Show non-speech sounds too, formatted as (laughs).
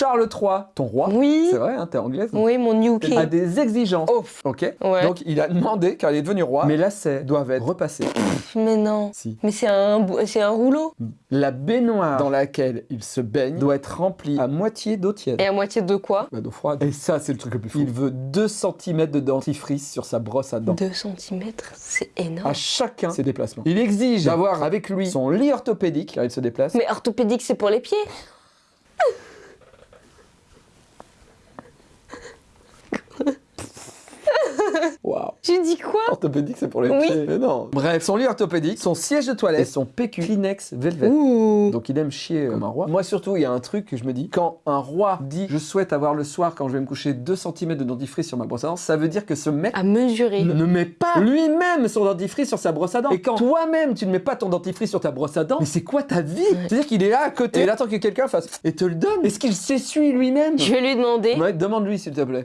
Charles III, ton roi, Oui. c'est vrai, hein, t'es anglaise, Oui, mon New a des exigences. Oh, Ok Ouais. Donc il a demandé, car il est devenu roi, mes lacets doivent être repassés. mais non. si. Mais c'est un, bou- c'est un rouleau. La baignoire dans laquelle il se baigne doit être remplie à moitié d'eau tiède. Et à moitié de quoi? Bah, d'eau froide. Et ça, c'est le truc le plus fou. Il veut 2 cm de dentifrice sur sa brosse à dents. 2 cm, c'est énorme. À chacun ses déplacements. Il exige d'avoir avec lui son lit orthopédique car il se déplace. Mais orthopédique, c'est pour les pieds. (laughs) Waouh. Tu dis quoi? Orthopédique, c'est pour les Oui. pieds. Mais non. Bref, son lit orthopédique, son siège de toilette et son PQ Kleenex Velvet. Ouh. Donc il aime chier comme un roi. Moi surtout, il y a un truc que je me dis, quand un roi dit je souhaite avoir le soir quand je vais me coucher 2 cm de dentifrice sur ma brosse à dents, ça veut dire que ce mec À mesurer. ne met pas lui-même son dentifrice sur sa brosse à dents. Et quand toi-même tu ne mets pas ton dentifrice sur ta brosse à dents, mais c'est quoi ta vie? C'est-à-dire qu'il est là à côté, et il attend que quelqu'un fasse et te le donne. Est-ce qu'il s'essuie lui-même? Je vais lui demander. Ouais, demande-lui s'il te plaît.